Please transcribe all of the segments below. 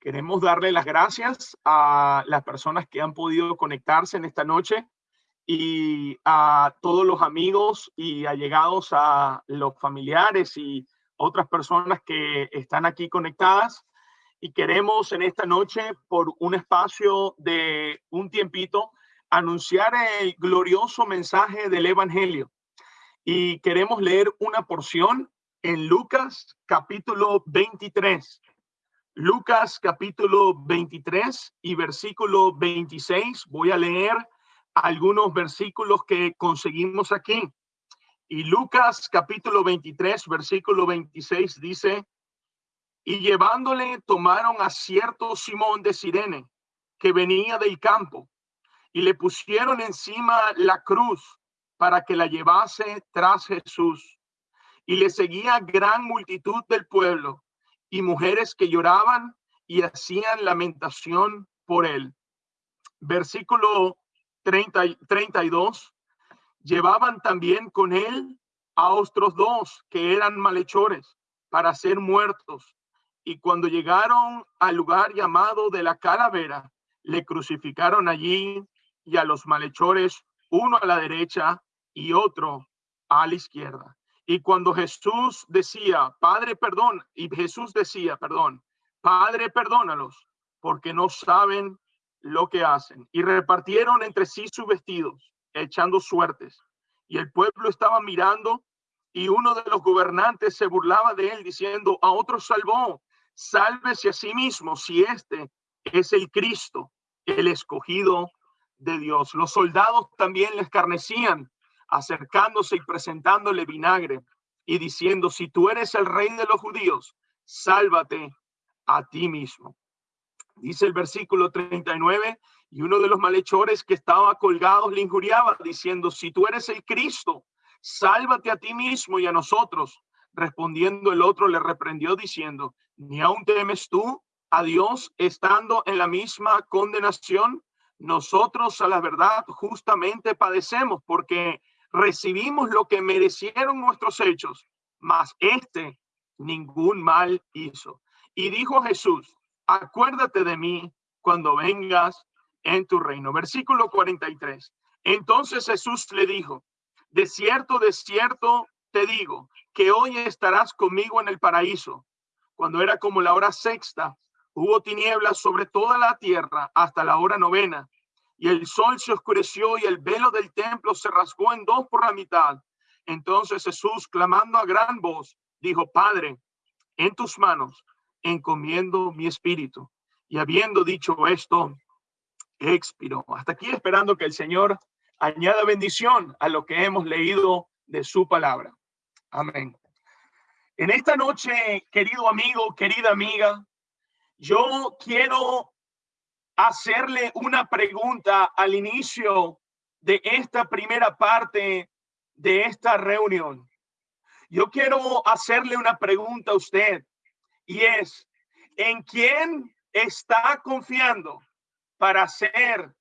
Queremos darle las gracias a las personas que han podido conectarse en esta noche y a todos los amigos y allegados a los familiares y otras personas que están aquí conectadas. Y queremos en esta noche, por un espacio de un tiempito, anunciar el glorioso mensaje del Evangelio. Y queremos leer una porción en Lucas capítulo 23. Lucas capítulo 23 y versículo 26. Voy a leer algunos versículos que conseguimos aquí. Y Lucas capítulo 23, versículo 26 dice, y llevándole tomaron a cierto Simón de Sirene, que venía del campo, y le pusieron encima la cruz para que la llevase tras Jesús. Y le seguía gran multitud del pueblo y mujeres que lloraban y hacían lamentación por él. Versículo 30, 32. Llevaban también con él a otros dos que eran malhechores para ser muertos. Y cuando llegaron al lugar llamado de la calavera, le crucificaron allí y a los malhechores, uno a la derecha y otro a la izquierda. Y cuando Jesús decía, Padre, perdón, y Jesús decía, perdón, Padre, perdónalos, porque no saben lo que hacen. Y repartieron entre sí sus vestidos, echando suertes. Y el pueblo estaba mirando y uno de los gobernantes se burlaba de él diciendo, a otro salvó, sálvese a sí mismo si este es el Cristo, el escogido de Dios. Los soldados también le escarnecían acercándose y presentándole vinagre y diciendo, si tú eres el rey de los judíos, sálvate a ti mismo. Dice el versículo 39, y uno de los malhechores que estaba colgado le injuriaba, diciendo, si tú eres el Cristo, sálvate a ti mismo y a nosotros. Respondiendo el otro le reprendió diciendo, ni aún temes tú a Dios estando en la misma condenación. Nosotros a la verdad justamente padecemos porque recibimos lo que merecieron nuestros hechos, mas este ningún mal hizo. Y dijo Jesús, acuérdate de mí cuando vengas en tu reino. Versículo 43. Entonces Jesús le dijo, de cierto, de cierto te digo, que hoy estarás conmigo en el paraíso. Cuando era como la hora sexta, hubo tinieblas sobre toda la tierra hasta la hora novena y el sol se oscureció y el velo del templo se rasgó en dos por la mitad. Entonces Jesús, clamando a gran voz, dijo, Padre, en tus manos encomiendo mi espíritu. Y habiendo dicho esto, expiró. Hasta aquí esperando que el Señor añada bendición a lo que hemos leído de su palabra. Amén. En esta noche, querido amigo, querida amiga, yo quiero hacerle una pregunta al inicio de esta primera parte de esta reunión. Yo quiero hacerle una pregunta a usted y es, ¿en quién está confiando para hacer,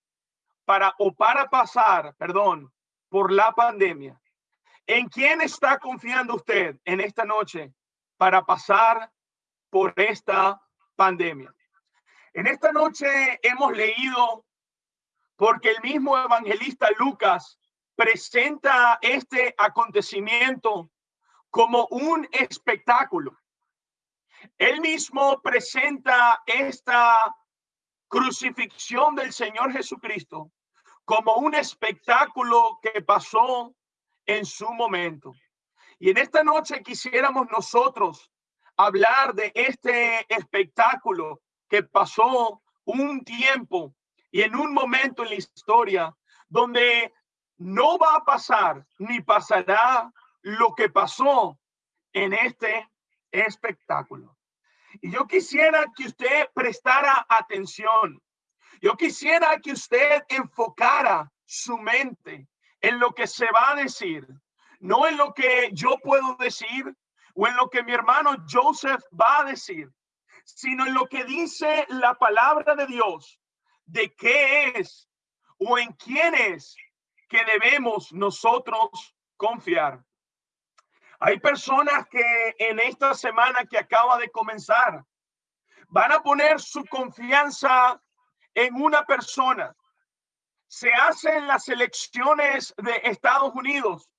para o para pasar, perdón, por la pandemia? ¿En quién está confiando usted en esta noche para pasar por esta pandemia? En esta noche hemos leído porque el mismo evangelista Lucas presenta este acontecimiento como un espectáculo. Él mismo presenta esta crucifixión del Señor Jesucristo como un espectáculo que pasó en su momento. Y en esta noche quisiéramos nosotros hablar de este espectáculo que pasó un tiempo y en un momento en la historia donde no va a pasar ni pasará lo que pasó en este espectáculo. Y yo quisiera que usted prestara atención. Yo quisiera que usted enfocara su mente en lo que se va a decir, no en lo que yo puedo decir o en lo que mi hermano Joseph va a decir, sino en lo que dice la palabra de Dios, de qué es o en quién es que debemos nosotros confiar. Hay personas que en esta semana que acaba de comenzar van a poner su confianza en una persona. Se hacen las elecciones de Estados Unidos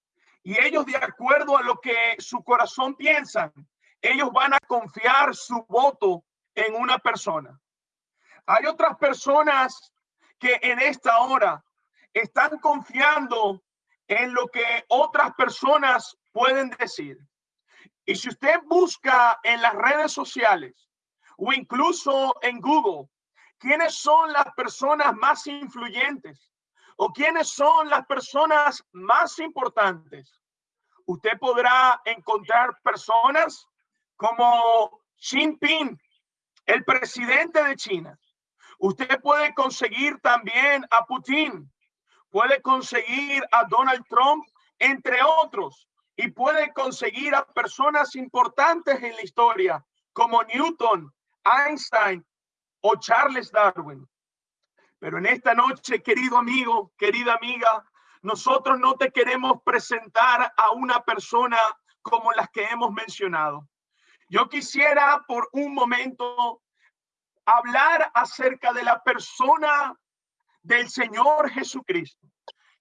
y ellos de acuerdo a lo que su corazón piensan, ellos van a confiar su voto en una persona. Hay otras personas que en esta hora están confiando en lo que otras personas pueden decir. Y si usted busca en las redes sociales o incluso en Google, quiénes son las personas más influyentes o quiénes son las personas más importantes, usted podrá encontrar personas como Xi Jinping, el presidente de China. Usted puede conseguir también a Putin, puede conseguir a Donald Trump, entre otros, y puede conseguir a personas importantes en la historia como Newton, Einstein o Charles Darwin. Pero en esta noche, querido amigo, querida amiga, nosotros no te queremos presentar a una persona como las que hemos mencionado. Yo quisiera por un momento hablar acerca de la persona del Señor Jesucristo.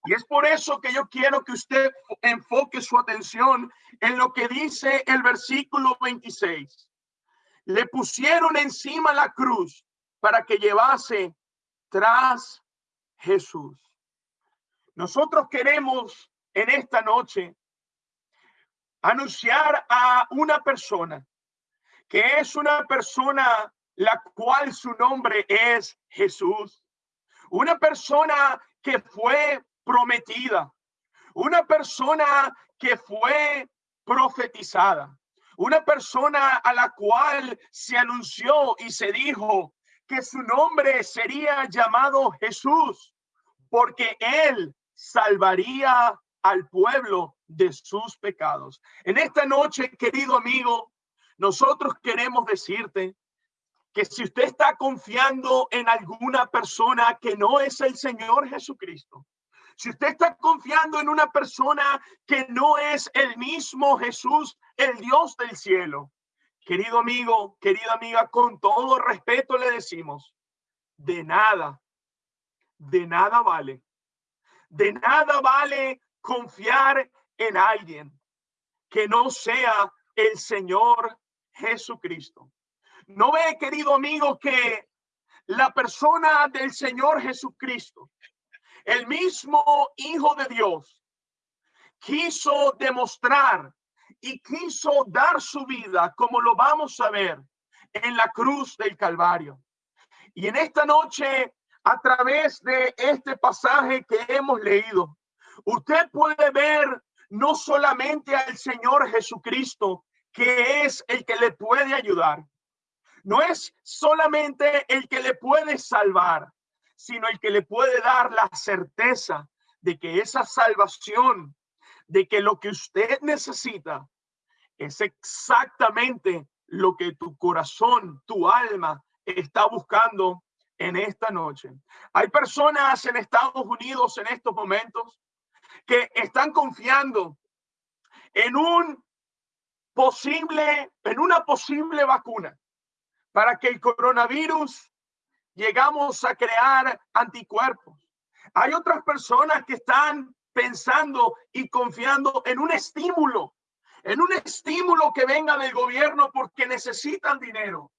Y es por eso que yo quiero que usted enfoque su atención en lo que dice el versículo 26. Le pusieron encima la cruz para que llevase tras Jesús. Nosotros queremos en esta noche anunciar a una persona que es una persona la cual su nombre es Jesús. Una persona que fue prometida. Una persona que fue profetizada. Una persona a la cual se anunció y se dijo que su nombre sería llamado Jesús, porque él salvaría al pueblo de sus pecados. En esta noche, querido amigo, nosotros queremos decirte que si usted está confiando en alguna persona que no es el Señor Jesucristo, si usted está confiando en una persona que no es el mismo Jesús, el Dios del cielo, querido amigo, querida amiga, con todo respeto le decimos, de nada, de nada vale, de nada vale confiar en alguien que no sea el Señor Jesucristo. No ve, querido amigo, que la persona del Señor Jesucristo, el mismo Hijo de Dios, quiso demostrar y quiso dar su vida, como lo vamos a ver en la cruz del Calvario. Y en esta noche, a través de este pasaje que hemos leído, usted puede ver no solamente al Señor Jesucristo, que es el que le puede ayudar, no es solamente el que le puede salvar, sino el que le puede dar la certeza de que esa salvación, de que lo que usted necesita es exactamente lo que tu corazón, tu alma está buscando en esta noche. Hay personas en Estados Unidos en estos momentos que están confiando en un posible, en una posible vacuna para que el coronavirus llegamos a crear anticuerpos. Hay otras personas que están pensando y confiando en un estímulo, en un estímulo que venga del gobierno porque necesitan dinero.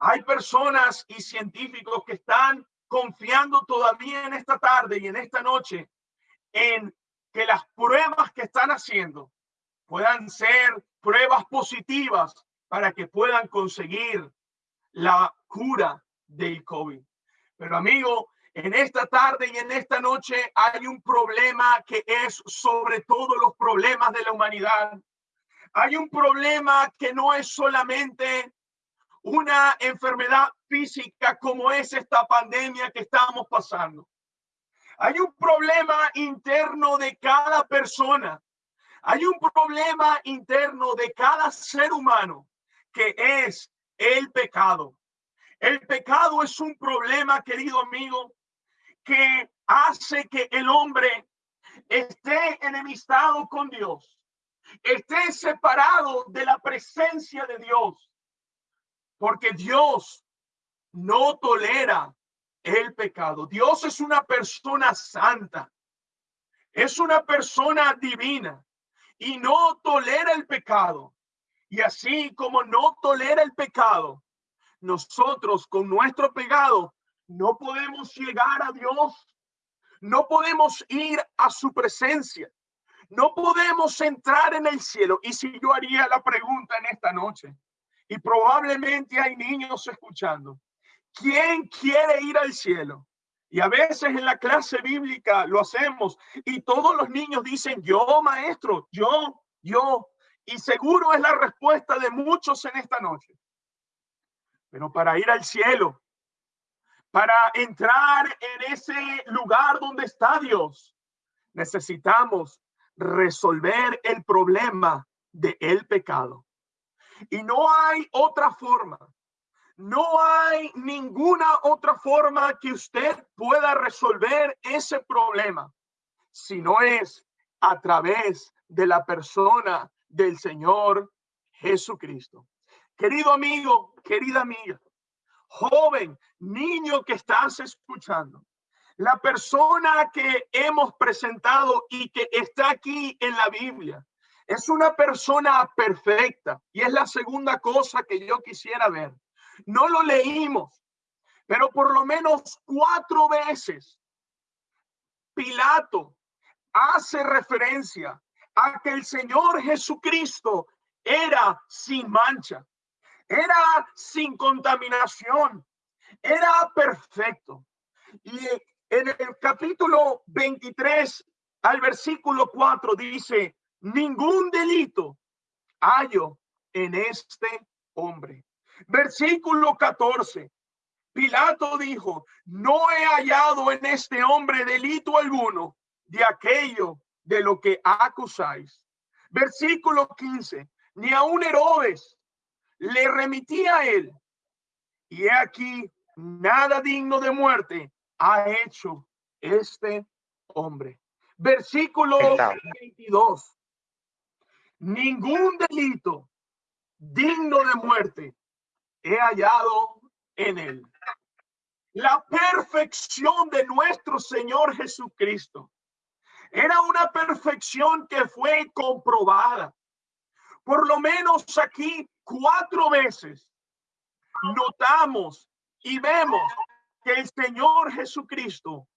Hay personas y científicos que están confiando todavía en esta tarde y en esta noche en que las pruebas que están haciendo puedan ser pruebas positivas para que puedan conseguir la cura del COVID. Pero amigo, en esta tarde y en esta noche hay un problema que es sobre todos los problemas de la humanidad. Hay un problema que no es solamente una enfermedad física como es esta pandemia que estamos pasando. Hay un problema interno de cada persona. Hay un problema interno de cada ser humano que es el pecado. El pecado es un problema, querido amigo, que hace que el hombre esté enemistado con Dios, esté separado de la presencia de Dios. porque Dios no tolera el pecado. Dios es una persona santa, es una persona divina y no tolera el pecado. Y así como no tolera el pecado, nosotros con nuestro pecado no podemos llegar a Dios, no podemos ir a su presencia, no podemos entrar en el cielo. Y si yo haría la pregunta en esta noche, y probablemente hay niños escuchando, ¿quién quiere ir al cielo? Y a veces en la clase bíblica lo hacemos y todos los niños dicen, yo maestro, yo, yo. Y seguro es la respuesta de muchos en esta noche. Pero para ir al cielo, para entrar en ese lugar donde está Dios, necesitamos resolver el problema de el pecado. Y no hay otra forma. No hay ninguna otra forma que usted pueda resolver ese problema, si no es a través de la persona del Señor Jesucristo. Querido amigo, querida amiga, joven, niño que estás escuchando, la persona que hemos presentado y que está aquí en la Biblia es una persona perfecta y es la segunda cosa que yo quisiera ver. No lo leímos, pero por lo menos cuatro veces Pilato hace referencia a que el Señor Jesucristo era sin mancha, era sin contaminación, era perfecto. Y en el capítulo 23 al versículo 4 dice, ningún delito hallo en este hombre. Versículo 14. Pilato dijo, no he hallado en este hombre delito alguno de aquello de lo que acusáis. Versículo 15. Ni aun Herodes le remitía a él. Y he aquí, nada digno de muerte ha hecho este hombre. Versículo 22 ningún delito digno de muerte he hallado en él. La perfección de nuestro Señor Jesucristo era una perfección que fue comprobada. Por lo menos aquí cuatro veces notamos y vemos que el Señor Jesucristo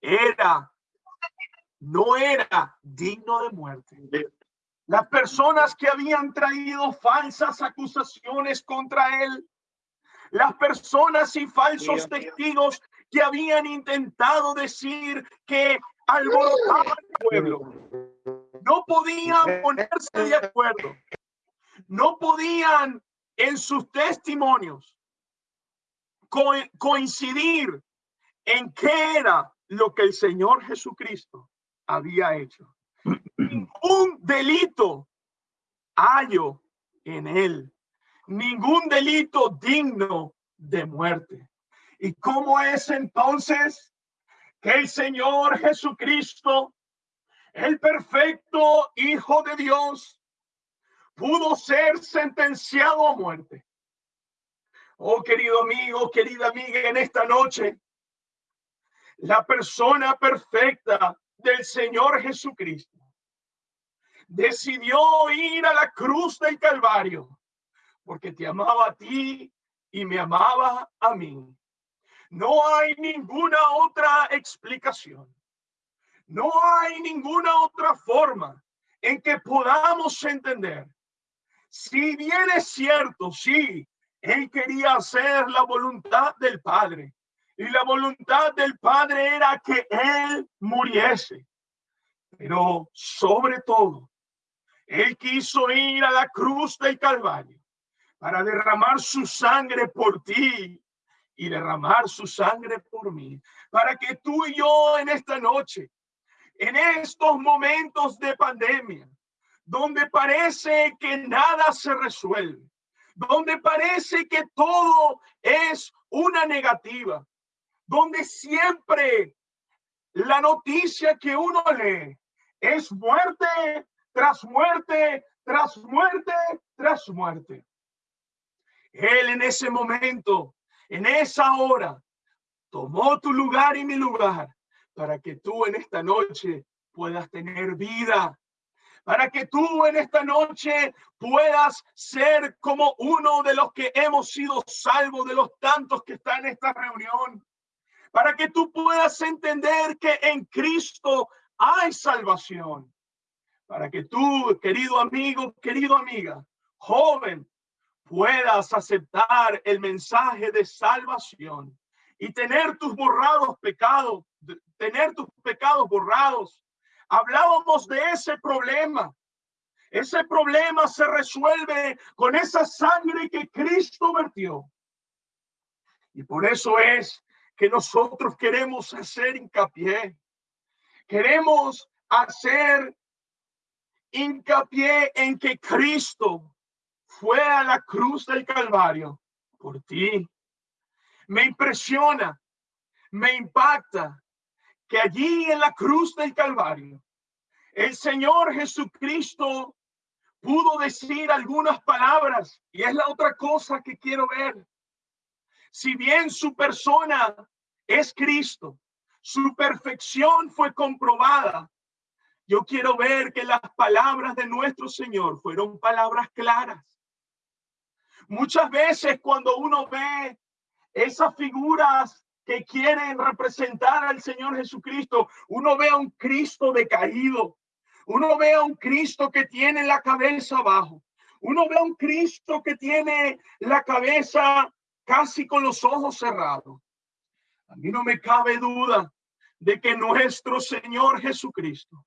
era, no era digno de muerte. Las personas que habían traído falsas acusaciones contra él, las personas y falsos testigos que habían intentado decir que alborotaba el pueblo, no podían ponerse de acuerdo, no podían en sus testimonios coincidir en qué era lo que el Señor Jesucristo había hecho. Ningún delito hallo en él, ningún delito digno de muerte. ¿Y cómo es entonces que el Señor Jesucristo, el perfecto Hijo de Dios, pudo ser sentenciado a muerte? Oh, querido amigo, querida amiga, en esta noche, la persona perfecta del Señor Jesucristo decidió ir a la cruz del Calvario porque te amaba a ti y me amaba a mí. No hay ninguna otra explicación. No hay ninguna otra forma en que podamos entender. Si bien es cierto, sí, él quería hacer la voluntad del Padre. Y la voluntad del Padre era que él muriese. Pero sobre todo, él quiso ir a la cruz del Calvario para derramar su sangre por ti y derramar su sangre por mí, para que tú y yo en esta noche, en estos momentos de pandemia, donde parece que nada se resuelve, donde parece que todo es una negativa, donde siempre la noticia que uno lee es muerte tras muerte, tras muerte, tras muerte. Él en ese momento, en esa hora, tomó tu lugar y mi lugar para que tú en esta noche puedas tener vida, para que tú en esta noche puedas ser como uno de los que hemos sido salvos, de los tantos que están en esta reunión, para que tú puedas entender que en Cristo hay salvación, para que tú, querido amigo, querido amiga, joven, puedas aceptar el mensaje de salvación y tener tus borrados pecados, tener tus pecados borrados. Hablábamos de ese problema. Ese problema se resuelve con esa sangre que Cristo vertió. Y por eso es que nosotros queremos hacer hincapié. Queremos hacer hincapié en que Cristo fue a la cruz del Calvario por ti. Me impresiona, me impacta que allí en la cruz del Calvario, el Señor Jesucristo pudo decir algunas palabras y es la otra cosa que quiero ver. Si bien su persona es Cristo, su perfección fue comprobada. Yo quiero ver que las palabras de nuestro Señor fueron palabras claras. Muchas veces cuando uno ve esas figuras que quieren representar al Señor Jesucristo, uno ve a un Cristo decaído, uno ve a un Cristo que tiene la cabeza abajo, uno ve a un Cristo que tiene la cabeza casi con los ojos cerrados. A mí no me cabe duda de que nuestro Señor Jesucristo,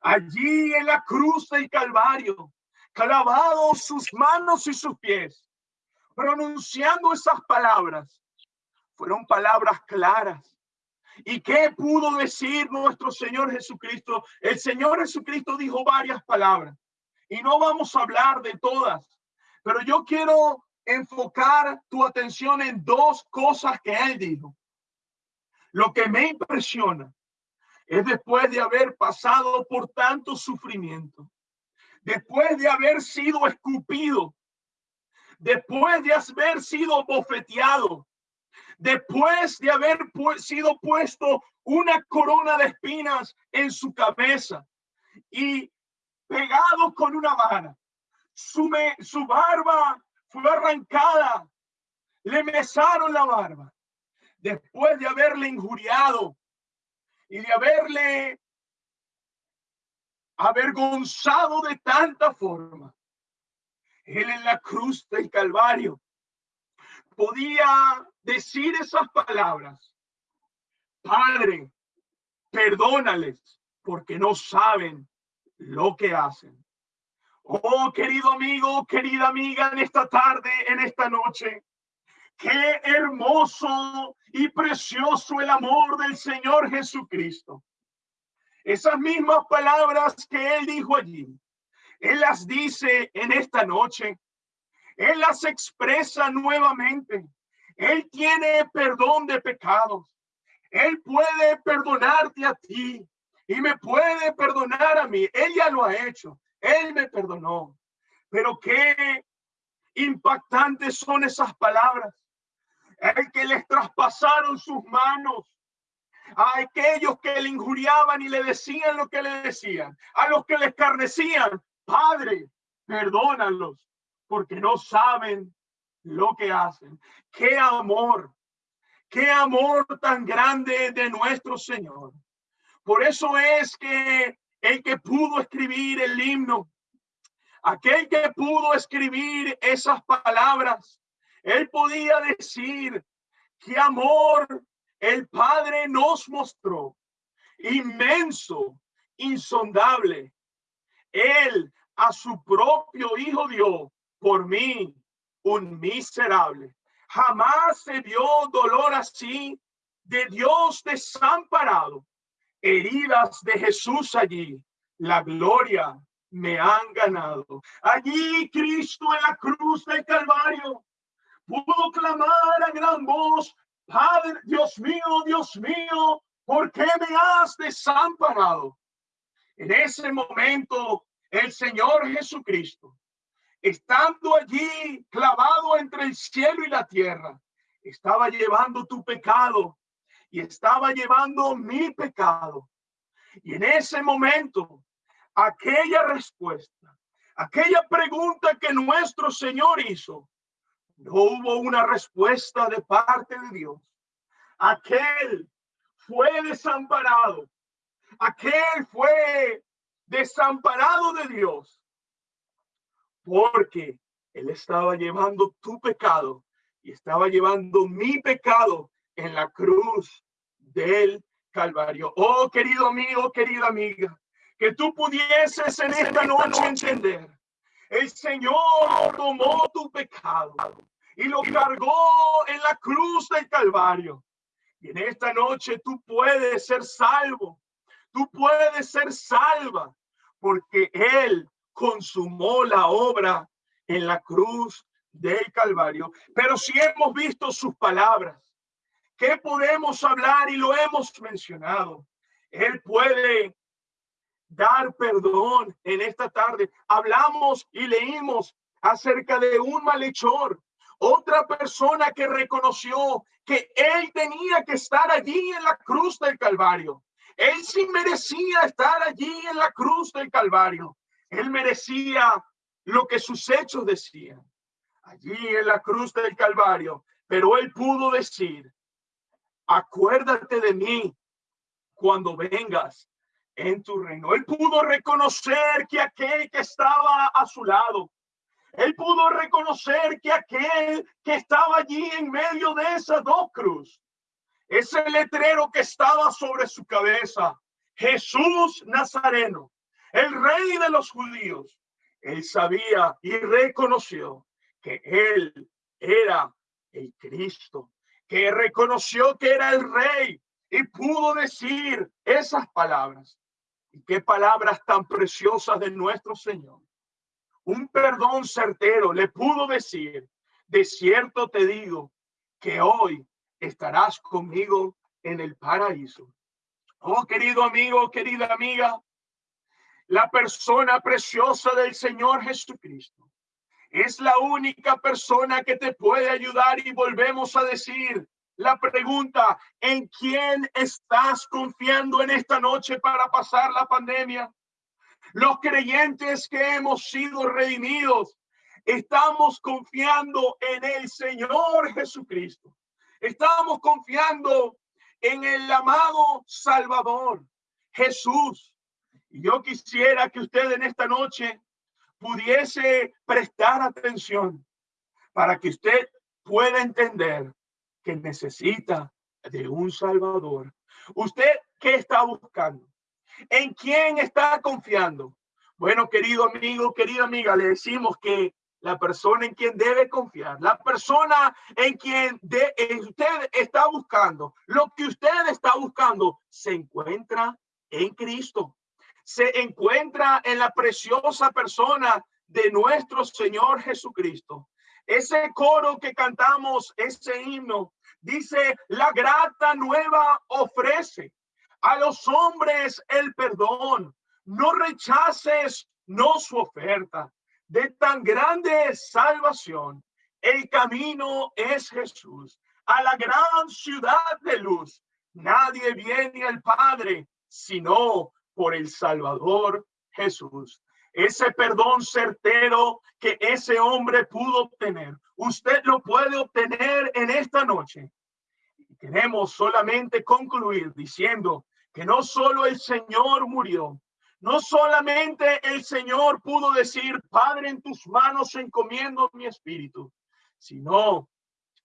allí en la cruz del Calvario, clavado sus manos y sus pies, pronunciando esas palabras, fueron palabras claras. ¿Y qué pudo decir nuestro Señor Jesucristo? El Señor Jesucristo dijo varias palabras y no vamos a hablar de todas, pero yo quiero enfocar tu atención en dos cosas que Él dijo. Lo que me impresiona es después de haber pasado por tanto sufrimiento, después de haber sido escupido, después de haber sido bofeteado, después de haber sido puesto una corona de espinas en su cabeza y pegado con una vara. Su, su barba fue arrancada, le mesaron la barba, después de haberle injuriado y de haberle avergonzado de tanta forma. Él en la cruz del Calvario podía decir esas palabras. Padre, perdónales porque no saben lo que hacen. Oh, querido amigo, querida amiga, en esta tarde, en esta noche, qué hermoso y precioso el amor del Señor Jesucristo. Esas mismas palabras que él dijo allí, él las dice en esta noche. Él las expresa nuevamente. Él tiene perdón de pecados. Él puede perdonarte a ti y me puede perdonar a mí. Él ya lo ha hecho. Él me perdonó. Pero qué impactantes son esas palabras. El que les traspasaron sus manos a aquellos que le injuriaban y le decían lo que le decían, a los que le escarnecían, Padre, perdónalos porque no saben lo que hacen. Qué amor, qué amor tan grande de nuestro Señor. Por eso es que el que pudo escribir el himno, aquel que pudo escribir esas palabras, él podía decir qué amor el Padre nos mostró, inmenso, insondable. Él a su propio hijo dio por mí, un miserable. Jamás se vio dolor así de Dios desamparado. Heridas de Jesús allí, la gloria me han ganado. Allí Cristo en la cruz del Calvario pudo clamar a gran voz, Padre, Dios mío, Dios mío, ¿por qué me has desamparado? En ese momento el Señor Jesucristo estando allí clavado entre el cielo y la tierra, estaba llevando tu pecado y estaba llevando mi pecado. Y en ese momento, aquella respuesta, aquella pregunta que nuestro Señor hizo, no hubo una respuesta de parte de Dios. Aquel fue desamparado. Aquel fue desamparado de Dios. Porque Él estaba llevando tu pecado y estaba llevando mi pecado en la cruz del Calvario. Oh, querido amigo, querida amiga, que tú pudieses en esta noche entender. El Señor tomó tu pecado y lo cargó en la cruz del Calvario. Y en esta noche tú puedes ser salvo. Tú puedes ser salva porque Él consumó la obra en la cruz del Calvario. Pero si hemos visto sus palabras, ¿qué podemos hablar? Y lo hemos mencionado. Él puede dar perdón en esta tarde. Hablamos y leímos acerca de un malhechor, otra persona que reconoció que él tenía que estar allí en la cruz del Calvario. Él sí merecía estar allí en la cruz del Calvario. Él merecía lo que sus hechos decían allí en la cruz del Calvario, pero él pudo decir, acuérdate de mí cuando vengas en tu reino. Él pudo reconocer que aquel que estaba a su lado, él pudo reconocer que aquel que estaba allí en medio de esas dos cruz, ese letrero que estaba sobre su cabeza, Jesús Nazareno, el rey de los judíos, él sabía y reconoció que él era el Cristo, que reconoció que era el rey y pudo decir esas palabras. Y qué palabras tan preciosas de nuestro Señor. Un perdón certero le pudo decir, de cierto te digo que hoy estarás conmigo en el paraíso. Oh, querido amigo, querida amiga, la persona preciosa del Señor Jesucristo es la única persona que te puede ayudar y volvemos a decir la pregunta, ¿en quién estás confiando en esta noche para pasar la pandemia? Los creyentes que hemos sido redimidos, estamos confiando en el Señor Jesucristo. Estamos confiando en el amado Salvador, Jesús. Y yo quisiera que usted en esta noche pudiese prestar atención para que usted pueda entender que necesita de un Salvador. ¿Usted qué está buscando? ¿En quién está confiando? Bueno, querido amigo, querida amiga, le decimos que la persona en quien debe confiar, la persona en quien de, usted está buscando, lo que usted está buscando, se encuentra en Cristo se encuentra en la preciosa persona de nuestro Señor Jesucristo. Ese coro que cantamos, ese himno, dice, la grata nueva ofrece a los hombres el perdón. No rechaces, no su oferta de tan grande salvación. El camino es Jesús, a la gran ciudad de luz. Nadie viene al Padre sino por el Salvador Jesús. Ese perdón certero que ese hombre pudo obtener, usted lo puede obtener en esta noche. Queremos solamente concluir diciendo que no solo el Señor murió, no solamente el Señor pudo decir, Padre, en tus manos encomiendo mi espíritu, sino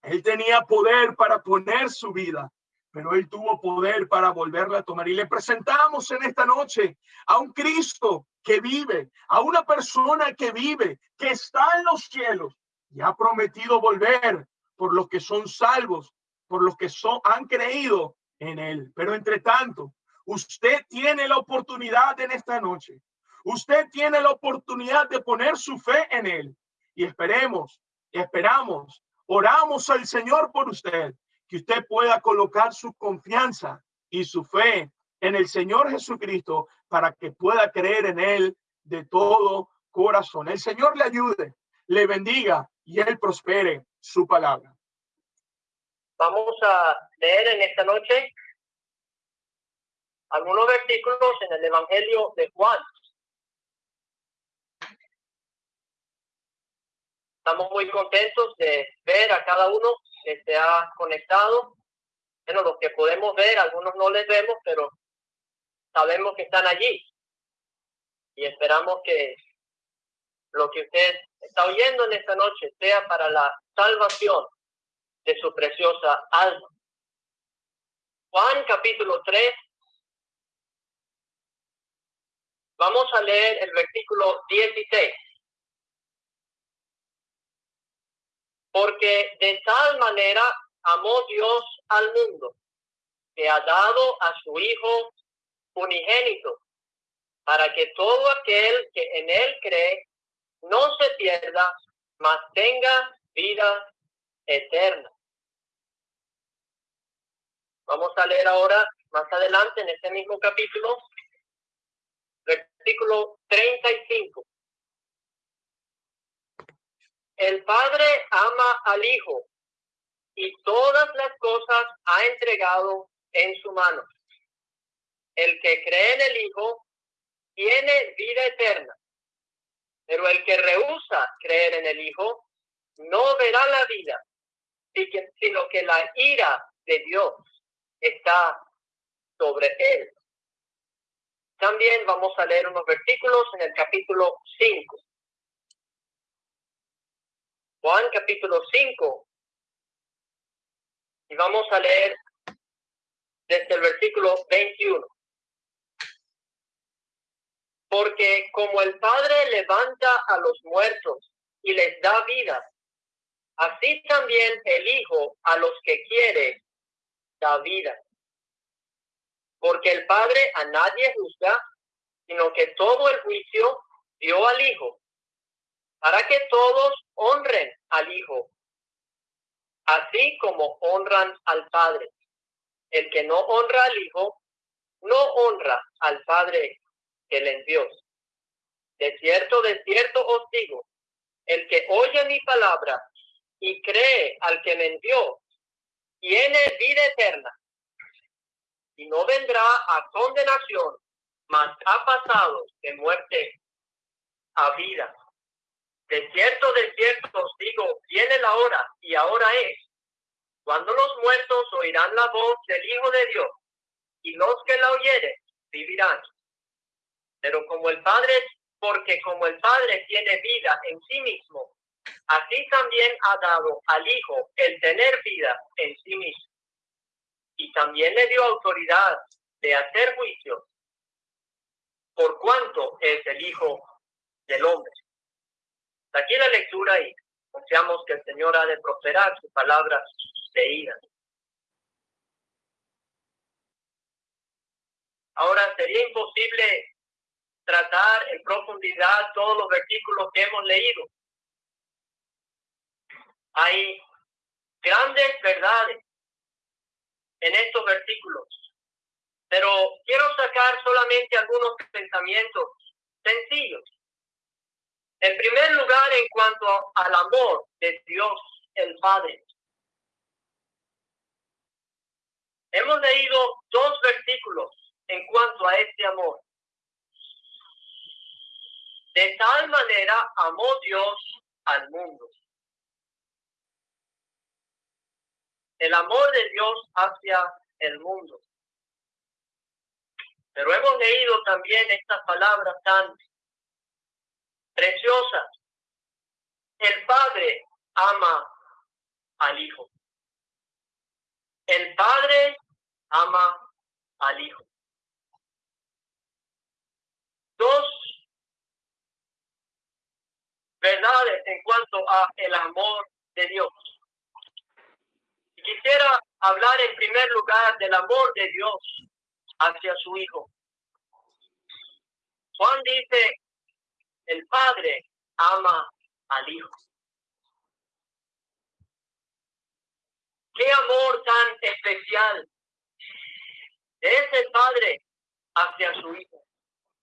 él tenía poder para poner su vida pero él tuvo poder para volverla a tomar. Y le presentamos en esta noche a un Cristo que vive, a una persona que vive, que está en los cielos y ha prometido volver por los que son salvos, por los que son, han creído en él. Pero entre tanto, usted tiene la oportunidad en esta noche. Usted tiene la oportunidad de poner su fe en él. Y esperemos, esperamos, oramos al Señor por usted que usted pueda colocar su confianza y su fe en el Señor Jesucristo para que pueda creer en Él de todo corazón. El Señor le ayude. le bendiga y él prospere su palabra. Vamos a leer en esta noche algunos versículos en el Evangelio de Juan. Estamos muy contentos de ver a cada uno que se ha conectado. Bueno, los que podemos ver, algunos no les vemos, pero sabemos que están allí. Y esperamos que lo que usted está oyendo en esta noche sea para la salvación de su preciosa alma. Juan capítulo 3. Vamos a leer el versículo 16. Porque de tal manera amó Dios al mundo, que ha dado a su Hijo unigénito, para que todo aquel que en él cree no se pierda, mas tenga vida eterna. Vamos a leer ahora, más adelante, en este mismo capítulo, versículo 35. El Padre ama al Hijo y todas las cosas ha entregado en su mano. El que cree en el Hijo tiene vida eterna, pero el que rehúsa creer en el Hijo no verá la vida, sino que la ira de Dios está sobre él. También vamos a leer unos versículos en el capítulo 5. Juan capítulo 5. Y vamos a leer desde el versículo 21. Porque como el Padre levanta a los muertos y les da vida, así también el Hijo a los que quiere da vida. Porque el Padre a nadie juzga, sino que todo el juicio dio al Hijo para que todos honren al Hijo, así como honran al Padre. El que no honra al Hijo, no honra al Padre que le envió. De cierto, de cierto os digo, el que oye mi palabra y cree al que me envió, tiene vida eterna y no vendrá a condenación, mas ha pasado de muerte a vida. De cierto, de cierto os digo, viene la hora y ahora es, cuando los muertos oirán la voz del Hijo de Dios, y los que la oyeren vivirán. Pero como el Padre, porque como el Padre tiene vida en sí mismo, así también ha dado al Hijo el tener vida en sí mismo. Y también le dio autoridad de hacer juicio, por cuanto es el Hijo del Hombre. Aquí la lectura y confiamos que el Señor ha de prosperar su palabra leída. Ahora sería imposible tratar en profundidad todos los versículos que hemos leído. Hay grandes verdades en estos versículos, pero quiero sacar solamente algunos pensamientos sencillos en primer lugar, en cuanto al amor de Dios el Padre. Hemos leído dos versículos en cuanto a este amor. De tal manera amó Dios al mundo. El amor de Dios hacia el mundo. Pero hemos leído también estas palabras tan preciosa. El Padre ama al Hijo. El Padre ama al Hijo. Dos verdades en cuanto a el amor de Dios. Quisiera hablar en primer lugar del amor de Dios hacia su Hijo. Juan dice el Padre ama al Hijo. Qué amor tan especial es el Padre hacia su Hijo.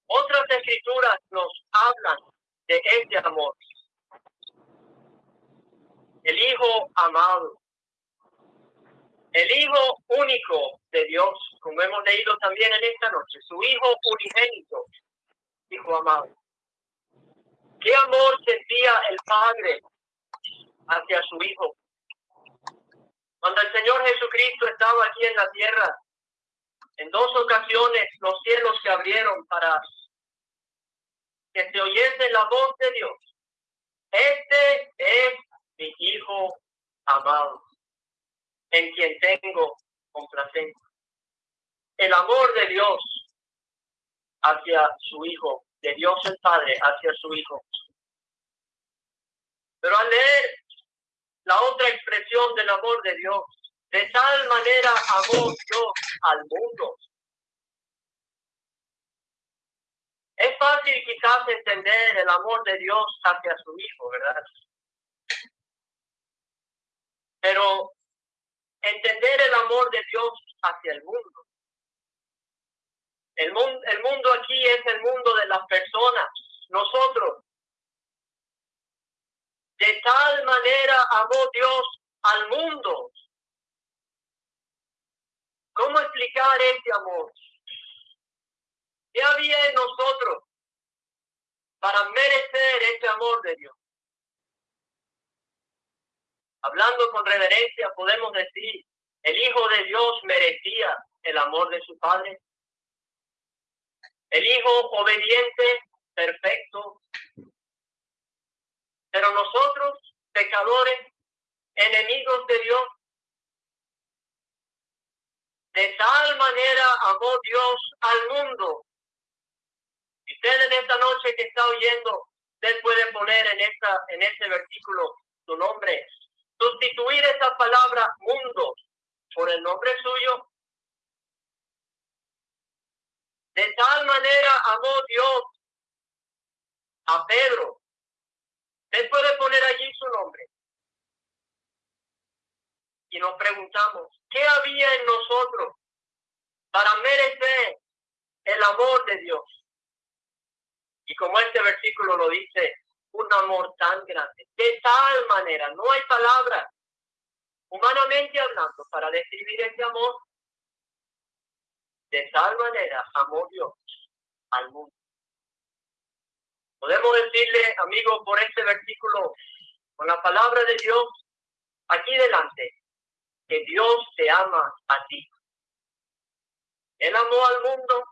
Otras escrituras nos hablan de este amor. el Hijo amado, el Hijo único de Dios, como hemos leído también en esta noche, su Hijo unigénito, Hijo amado. ¿Qué amor sentía el Padre hacia su Hijo? Cuando el Señor Jesucristo estaba aquí en la tierra, en dos ocasiones los cielos se abrieron para que se oyese la voz de Dios. Este es mi Hijo amado, en quien tengo complacencia. El amor de Dios hacia su Hijo, de Dios el Padre hacia su Hijo. Pero al leer la otra expresión del amor de Dios, de tal manera amó Dios al mundo. Es fácil quizás entender el amor de Dios hacia su Hijo, ¿verdad? Pero entender el amor de Dios hacia el mundo. El mundo, el mundo aquí es el mundo de las personas, nosotros. De tal manera amó Dios al mundo ¿Cómo explicar este amor? ¿Qué había en nosotros para merecer este amor de Dios? Hablando con reverencia, podemos decir, el Hijo de Dios merecía el amor de su Padre. El Hijo obediente, perfecto. Pero nosotros, pecadores, enemigos de Dios, de tal manera amó Dios al mundo. Usted en esta noche que está oyendo, usted puede poner en, esta, en este versículo su nombre. Sustituir esa palabra mundo por el nombre suyo. De tal manera amó Dios a Pedro. Usted puede poner allí su nombre y nos preguntamos, ¿qué había en nosotros para merecer el amor de Dios? Y como este versículo lo dice, un amor tan grande, de tal manera, no hay palabras, humanamente hablando, para describir ese amor. De tal manera amó Dios al mundo. Podemos decirle, amigo, por este versículo, con la palabra de Dios, aquí delante, que Dios te ama a ti. Él amó al mundo,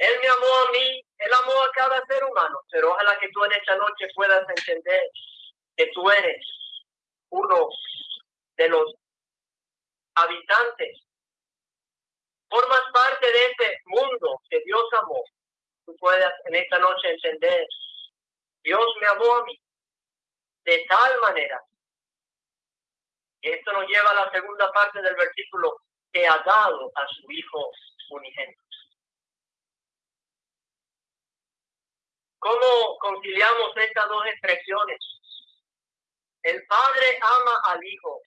Él me amó a mí, Él amó a cada ser humano, pero ojalá que tú en esta noche puedas entender que tú eres uno de los habitantes. Formas parte de ese mundo que Dios amó. Tú puedas en esta noche entender, Dios me amó a mí de tal manera esto nos lleva a la segunda parte del versículo que ha dado a su Hijo unigénito. ¿Cómo conciliamos estas dos expresiones? El Padre ama al Hijo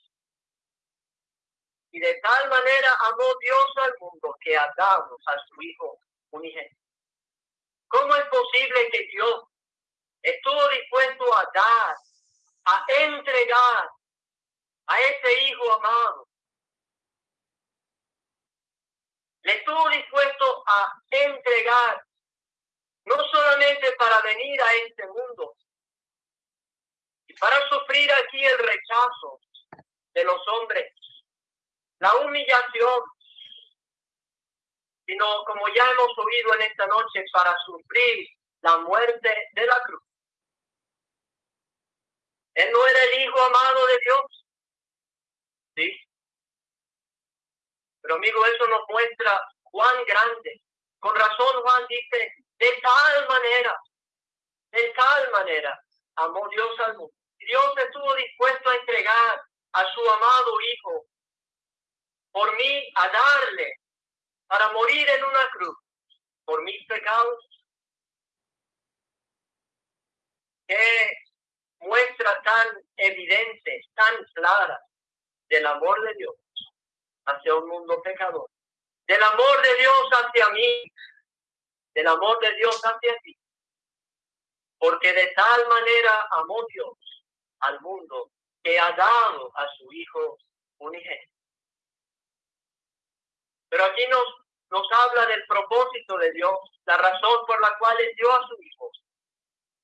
y de tal manera amó Dios al mundo que ha dado a su Hijo unigénito. ¿Cómo es posible que Dios estuvo dispuesto a dar, a entregar a ese hijo amado. Le estuvo dispuesto a entregar, no solamente para venir a este mundo, y para sufrir aquí el rechazo de los hombres, la humillación, sino como ya hemos oído en esta noche, para sufrir la muerte de la cruz. Él no era el Hijo amado de Dios. ¿Sí? Pero amigo, eso nos muestra Juan grande. Con razón Juan dice, de tal manera, de tal manera, amó Dios al mundo. Dios estuvo dispuesto a entregar a su amado Hijo por mí, a darle, para morir en una cruz, por mis pecados. Qué muestra tan evidente, tan clara del amor de Dios hacia un mundo pecador, del amor de Dios hacia mí, del amor de Dios hacia ti. Porque de tal manera amó Dios al mundo que ha dado a su Hijo unigénito. Pero aquí nos, nos habla del propósito de Dios, la razón por la cual Él dio a su Hijo,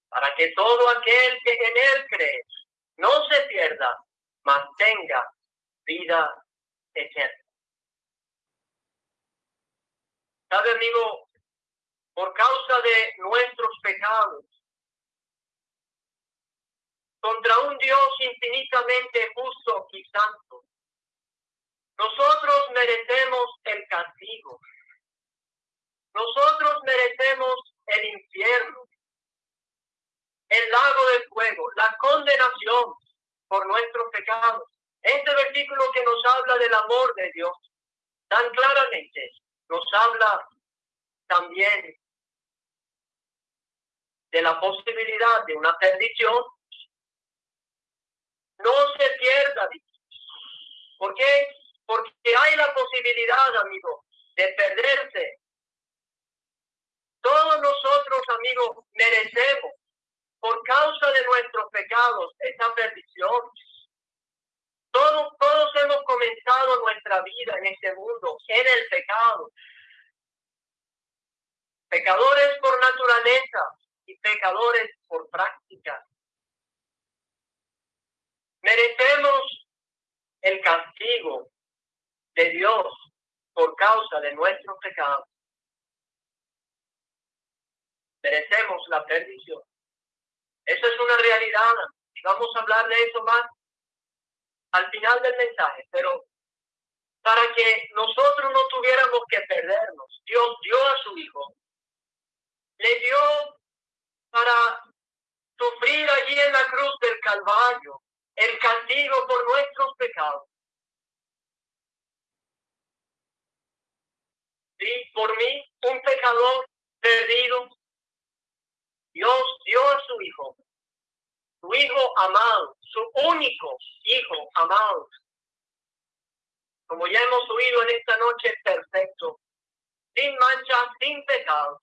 para que todo aquel que en Él cree no se pierda, mantenga vida eterna. ¿Sabe, amigo? Por causa de nuestros pecados, contra un Dios infinitamente justo y santo, nosotros merecemos el castigo. Nosotros merecemos el infierno, el lago del fuego, la condenación por nuestros pecados. Este versículo que nos habla del amor de Dios tan claramente nos habla también de la posibilidad de una perdición. No se pierda. ¿Por qué? Porque hay la posibilidad, amigo, de perderse. Todos nosotros, amigos, merecemos, por causa de nuestros pecados, esa perdición. Todos, todos hemos comenzado nuestra vida en este mundo, en el pecado. Pecadores por naturaleza y pecadores por práctica. Merecemos el castigo de Dios por causa de nuestros pecados. Merecemos la perdición. Eso es una realidad. Vamos a hablar de eso más al final del mensaje, pero para que nosotros no tuviéramos que perdernos, Dios dio a su Hijo, le dio para sufrir allí en la cruz del Calvario el castigo por nuestros pecados. Y por mí, un pecador perdido, Dios dio a su Hijo su hijo amado, su único hijo amado. Como ya hemos oído en esta noche, perfecto, sin mancha, sin pecado.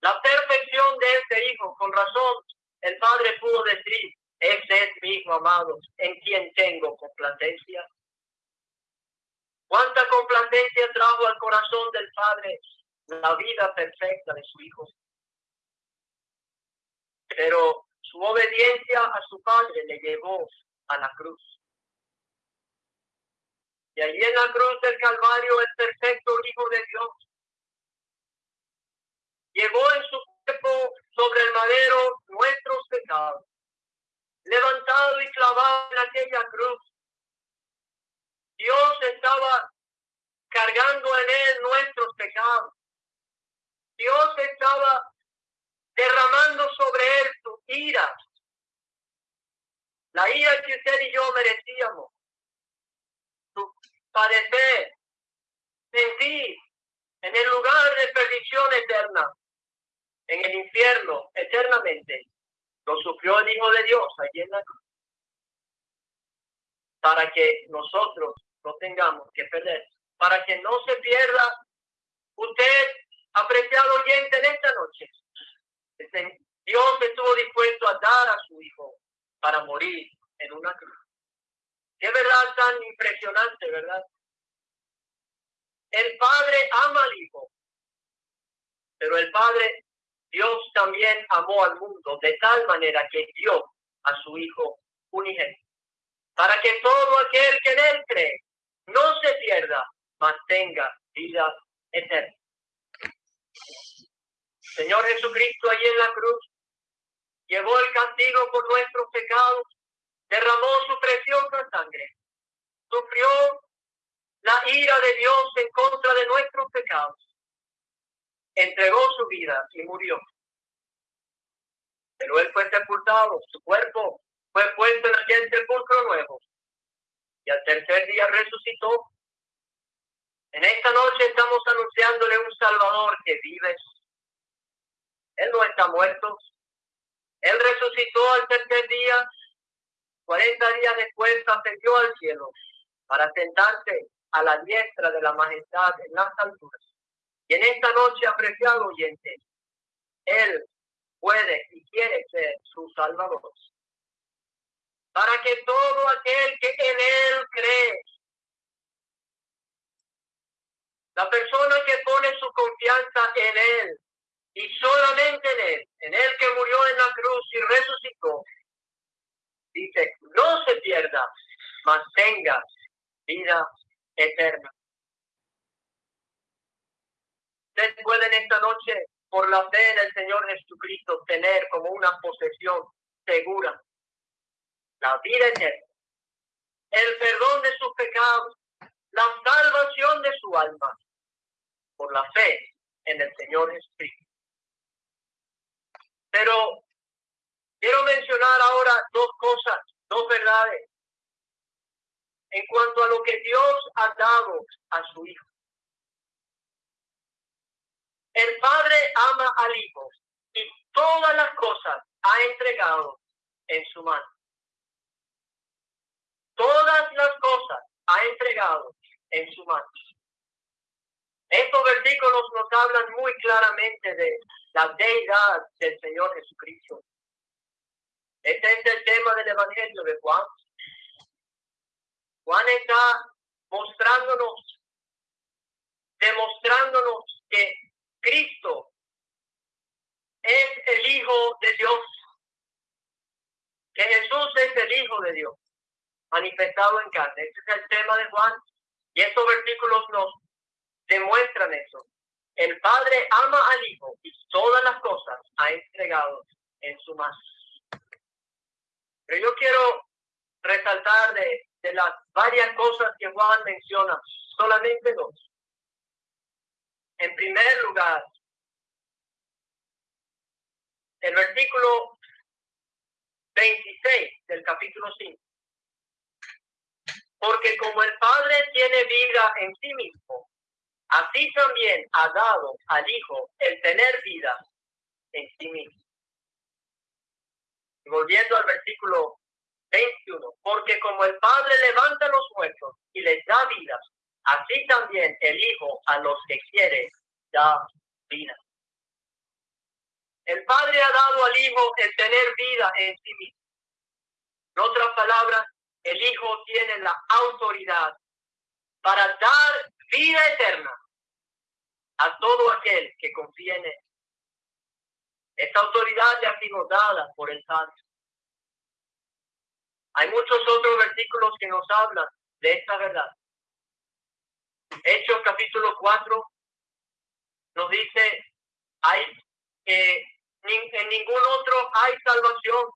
La perfección de este hijo, con razón, el padre pudo decir, es mi hijo amado, en quien tengo complacencia. Cuánta complacencia trajo al corazón del padre la vida perfecta de su hijo. Pero su obediencia a su padre le llevó a la cruz. Y allí en la cruz del Calvario, el perfecto Hijo de Dios llevó en su cuerpo sobre el madero nuestros pecados, levantado y clavado en aquella cruz. Dios estaba cargando en él nuestros pecados. Dios estaba derramando sobre él su ira. La ira que usted y yo merecíamos. Su padecer, sentir en el lugar de perdición eterna, en el infierno eternamente. Lo sufrió el Hijo de Dios allí en la cruz. Para que nosotros no tengamos que perder. Para que no se pierda usted, apreciado oyente, en esta noche Dios estuvo dispuesto a dar a su hijo para morir en una cruz. Qué verdad tan impresionante, ¿verdad? El Padre ama al Hijo, pero el Padre, Dios también amó al mundo de tal manera que dio a su Hijo unigénito, para que todo aquel que en Él cree no se pierda, mantenga vida eterna. Señor Jesucristo allí en la cruz llevó el castigo por nuestros pecados, derramó su preciosa sangre, sufrió la ira de Dios en contra de nuestros pecados, entregó su vida y murió. Pero él fue sepultado, su cuerpo fue puesto en aquel sepulcro nuevo y al tercer día resucitó. En esta noche estamos anunciándole un Salvador que vive él no está muerto. Él resucitó al tercer día. Cuarenta días después ascendió al cielo para sentarse a la diestra de la majestad en las alturas. Y en esta noche, apreciado oyente, Él puede y quiere ser su Salvador. para que todo aquel que en él cree, la persona que pone su confianza en él y solamente en él, en él que murió en la cruz y resucitó, dice, no se pierda, mas tenga vida eterna. Ustedes pueden esta noche, por la fe en el Señor Jesucristo, tener como una posesión segura la vida eterna, el perdón de sus pecados, la salvación de su alma, por la fe en el Señor Jesucristo. Pero quiero mencionar ahora dos cosas, dos verdades, en cuanto a lo que Dios ha dado a su Hijo. El Padre ama al y todas las cosas ha entregado en su mano. Todas las cosas ha entregado en su mano. Estos versículos nos hablan muy claramente de la deidad del Señor Jesucristo. Este es el tema del Evangelio de Juan. Juan está mostrándonos, demostrándonos que Cristo es el Hijo de Dios, que Jesús es el Hijo de Dios, manifestado en carne. Este es el tema de Juan y estos versículos nos demuestran eso. El Padre ama al Hijo y todas las cosas ha entregado en su mano. Pero yo quiero resaltar de, de las varias cosas que Juan menciona, solamente dos. En primer lugar, el versículo 26 del capítulo 5. Porque como el Padre tiene vida en sí mismo, así también ha dado al Hijo el tener vida en sí mismo. volviendo al versículo 21, porque como el Padre levanta los muertos y les da vida, así también el Hijo a los que quiere da vida. El Padre ha dado al Hijo el tener vida en sí mismo. En otras palabras, el Hijo tiene la autoridad para dar vida eterna a todo aquel que confía en él. Esta autoridad ha sido dada por el Padre. Hay muchos otros versículos que nos hablan de esta verdad. Hechos capítulo 4 nos dice, hay que en ningún otro hay salvación,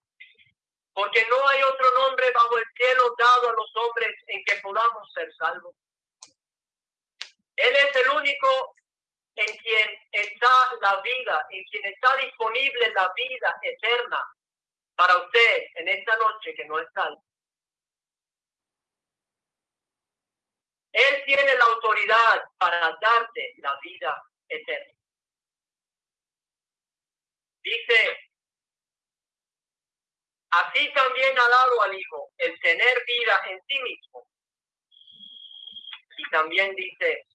porque no hay otro nombre bajo el cielo dado a los hombres en que podamos ser salvos. Él es el único en quien está la vida, en quien está disponible la vida eterna para usted en esta noche que no es salvo. Él tiene la autoridad para darte la vida eterna. Dice, así también ha dado al Hijo el tener vida en sí mismo. Y también dice,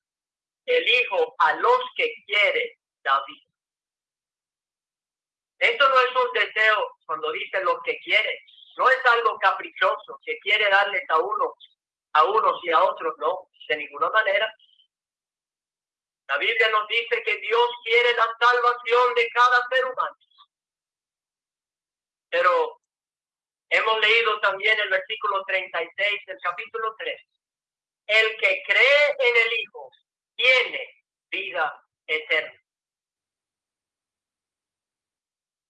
el Hijo a los que quiere da vida. Esto no es un deseo cuando dice lo que quiere. No es algo caprichoso que quiere darles a uno, a unos y a otros, no, de ninguna manera. La Biblia nos dice que Dios quiere la salvación de cada ser humano. Pero hemos leído también el versículo 36 del capítulo 3. El que cree en el Hijo tiene vida eterna.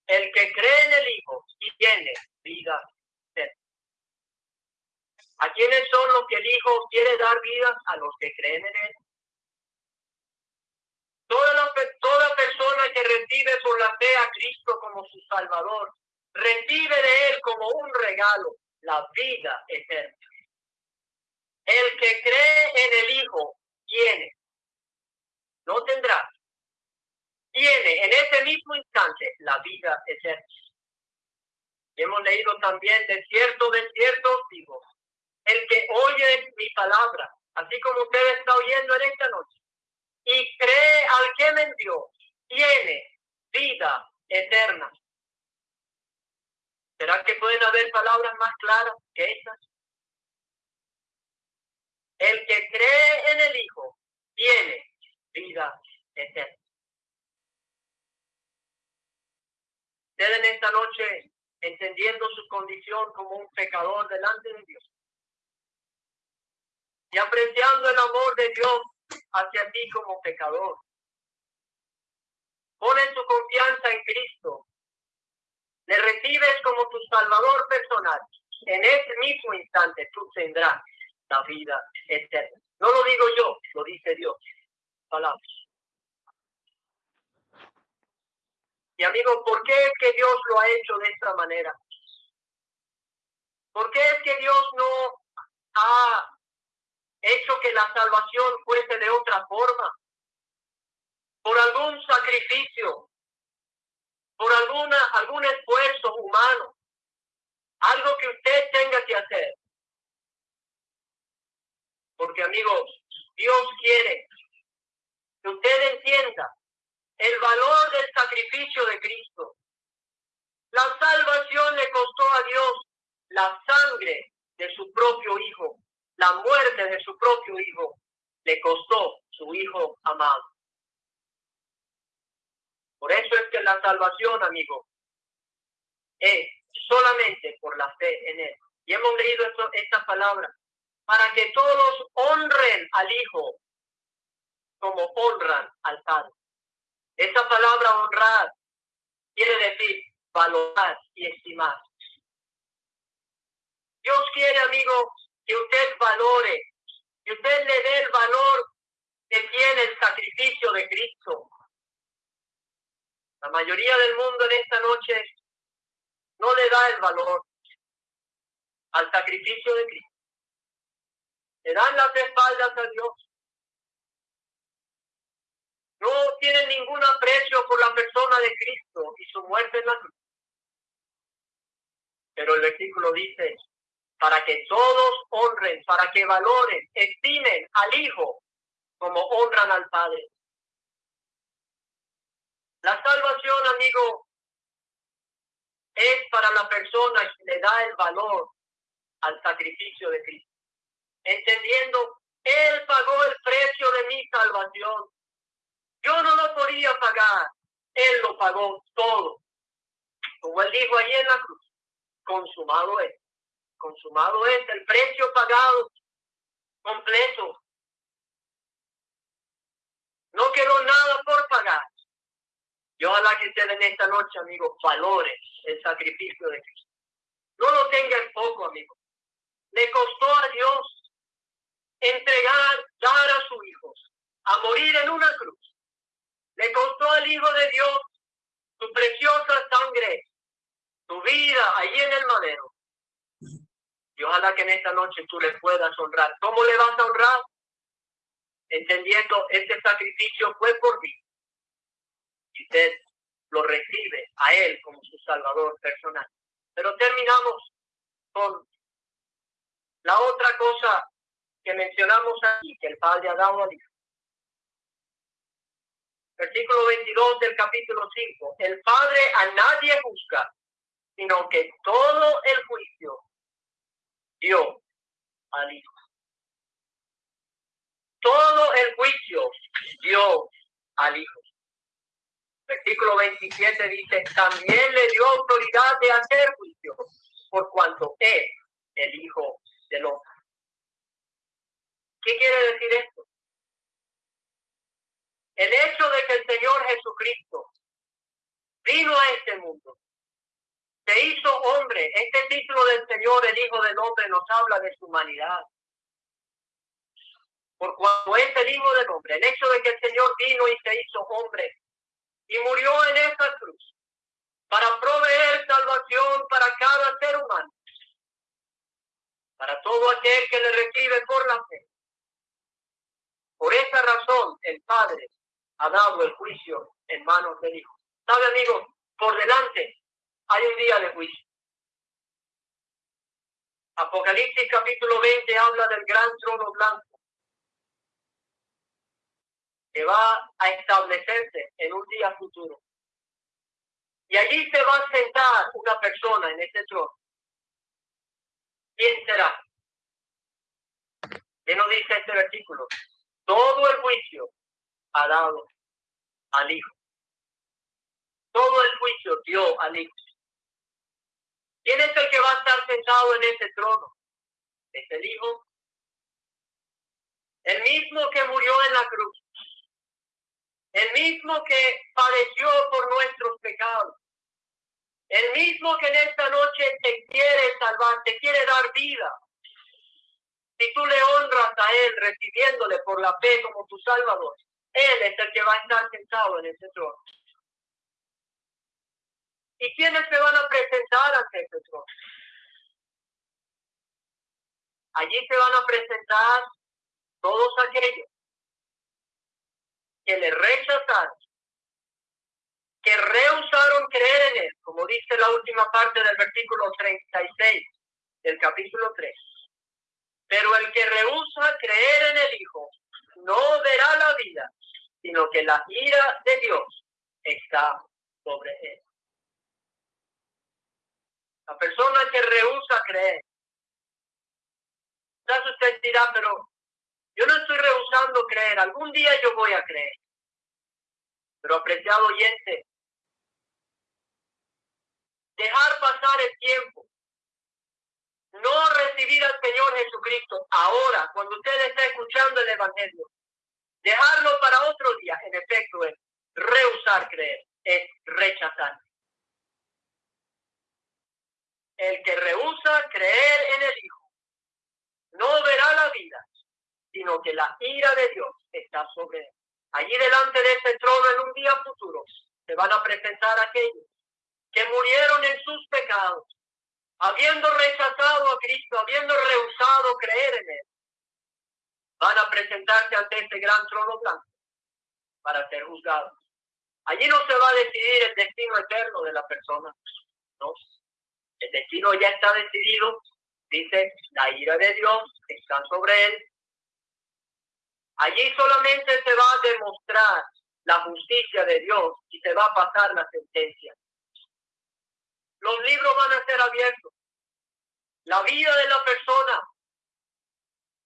El que cree en el Hijo tiene vida eterna. ¿A quiénes son los que el Hijo quiere dar vida? A los que creen en Él. Toda, toda persona que recibe por la fe a Cristo como su Salvador, recibe de Él como un regalo la vida eterna. El que cree en el Hijo tiene, no tendrá, tiene en ese mismo instante la vida eterna. Hemos leído también, de cierto, de cierto, digo, el que oye mi palabra, así como usted está oyendo en esta noche, y cree al que me envió, tiene vida eterna. ¿Será que pueden haber palabras más claras que estas? El que cree en el Hijo tiene vida eterna. Usted esta noche, entendiendo su condición como un pecador delante de Dios y apreciando el amor de Dios hacia ti como pecador, pone su confianza en Cristo, le recibes como tu Salvador personal, en ese mismo instante tú tendrás la vida eterna. No lo digo yo, lo dice Dios. Palabras. Y amigo, ¿por qué es que Dios lo ha hecho de esta manera? ¿Por qué es que Dios no ha hecho que la salvación fuese de otra forma? Por algún sacrificio, por alguna, algún esfuerzo humano, algo que usted tenga que hacer. Porque amigos, Dios quiere que usted entienda el valor del sacrificio de Cristo. La salvación le costó a Dios la sangre de su propio Hijo, la muerte de su propio Hijo, le costó su Hijo amado. Por eso es que la salvación, amigo, es solamente por la fe en Él. Y hemos leído esta palabra, para que todos honren al Hijo como honran al Padre. Esa palabra honrar quiere decir valorar y estimar. Dios quiere, amigo, que usted valore, que usted le dé el valor que tiene el sacrificio de Cristo. La mayoría del mundo en esta noche no le da el valor al sacrificio de Cristo le dan las espaldas a Dios. No tienen ningún aprecio por la persona de Cristo y su muerte en la cruz. Pero el versículo dice, para que todos honren, para que valoren, estimen al Hijo como honran al Padre. La salvación, amigo, es para la persona que le da el valor al sacrificio de Cristo entendiendo, Él pagó el precio de mi salvación. Yo no lo podía pagar, Él lo pagó todo. Como Él dijo ahí en la cruz, consumado es, consumado es el precio pagado completo. No quedó nada por pagar. Yo ojalá que usted en esta noche, amigo, valore el sacrificio de Cristo. No lo tenga en poco, amigo. Le costó a Dios entregar, dar a sus hijos, a morir en una cruz. Le costó al Hijo de Dios su preciosa sangre, su vida ahí en el madero. Y ojalá que en esta noche tú le puedas honrar. ¿Cómo le vas a honrar? Entendiendo, este sacrificio fue por mí. Y usted lo recibe a Él como su Salvador personal. Pero terminamos con la otra cosa que mencionamos aquí, que el Padre ha dado al Hijo. Versículo 22 del capítulo 5. El Padre a nadie juzga, sino que todo el juicio dio al Hijo. Todo el juicio dio al Hijo. Versículo 27 dice, también le dio autoridad de hacer juicio, por cuanto es el Hijo del hombre. ¿Qué quiere decir esto? El hecho de que el Señor Jesucristo vino a este mundo, se hizo hombre. Este título del Señor, el Hijo del Hombre, nos habla de su humanidad. Por cuanto es el Hijo del Hombre, el hecho de que el Señor vino y se hizo hombre y murió en esta cruz para proveer salvación para cada ser humano, para todo aquel que le recibe por la fe. Por esa razón el Padre ha dado el juicio en manos del Hijo. ¿Sabe, amigo? Por delante hay un día de juicio. Apocalipsis capítulo 20 habla del gran trono blanco que va a establecerse en un día futuro. Y allí se va a sentar una persona en ese trono. ¿Quién será? ¿Qué nos dice este versículo? Todo el juicio ha dado al Hijo. Todo el juicio dio al Hijo. ¿Quién es el que va a estar sentado en ese trono? Es el Hijo. El mismo que murió en la cruz. El mismo que padeció por nuestros pecados. El mismo que en esta noche te quiere salvar, te quiere dar vida. Si tú le honras a Él recibiéndole por la fe como tu Salvador, Él es el que va a estar sentado en ese trono. ¿Y quiénes se van a presentar ante ese trono? Allí se van a presentar todos aquellos que le rechazaron, que rehusaron creer en Él, como dice la última parte del versículo 36 del capítulo 3. Pero el que rehúsa creer en el Hijo no verá la vida, sino que la ira de Dios está sobre él. La persona que rehúsa creer. Quizás usted pero yo no estoy rehusando creer, algún día yo voy a creer. Pero apreciado oyente, dejar pasar el tiempo, no recibir al Señor Jesucristo ahora, cuando usted está escuchando el Evangelio, dejarlo para otro día, en efecto, es rehusar creer, es rechazar. El que rehúsa creer en el Hijo no verá la vida, sino que la ira de Dios está sobre él. Allí delante de este trono en un día futuro se van a presentar aquellos que murieron en sus pecados, habiendo rechazado a Cristo, habiendo rehusado creer en Él. Van a presentarse ante este gran trono blanco para ser juzgados. Allí no se va a decidir el destino eterno de la persona. No. El destino ya está decidido. Dice, la ira de Dios está sobre él Allí solamente se va a demostrar la justicia de Dios y se va a pasar la sentencia. Los libros van a ser abiertos. La vida de la persona,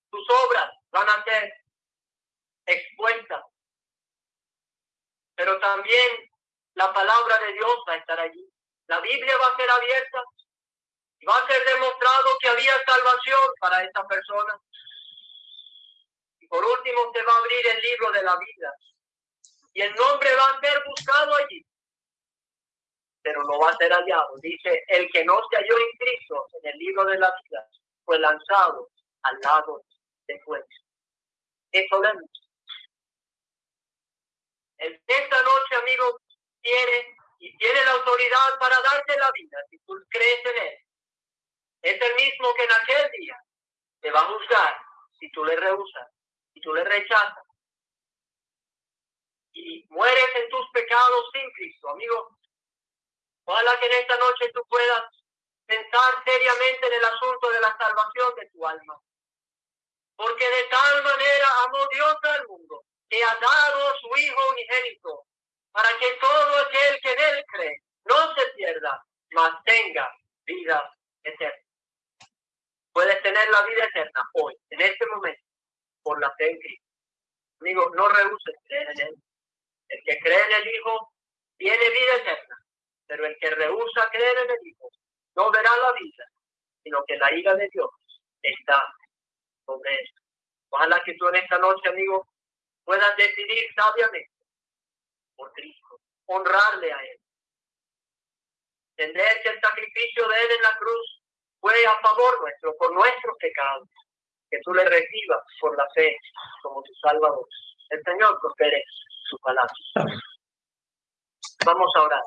sus obras van a ser expuestas. Pero también la palabra de Dios va a estar allí. La Biblia va a ser abierta va a ser demostrado que había salvación para esta persona. Por último, se va a abrir el libro de la vida y el nombre va a ser buscado allí, pero no va a ser hallado. Dice, el que no se halló en Cristo en el libro de la vida fue lanzado al lado de fuego. Eso vemos. Esta noche, amigo, tiene y tiene la autoridad para darte la vida si tú crees en él. Es el mismo que en aquel día te va a juzgar si tú le rehusas y tú le rechazas y mueres en tus pecados sin Cristo, amigo. Ojalá que en esta noche tú puedas pensar seriamente en el asunto de la salvación de tu alma. Porque de tal manera amó Dios al mundo que ha dado su Hijo unigénito para que todo aquel que en él cree no se pierda, mas tenga vida eterna. Puedes tener la vida eterna hoy, en este momento por la fe en no rehuses creer en Él. El que cree en el Hijo tiene vida eterna, pero el que rehúsa creer en el Hijo no verá la vida, sino que la ira de Dios está sobre él. Ojalá que tú en esta noche, amigo, puedas decidir sabiamente por Cristo, honrarle a Él. Entender que el sacrificio de Él en la cruz fue a favor nuestro, por nuestros pecados que tú le recibas por la fe como tu Salvador. El Señor prospere su palabra. Vamos a orar.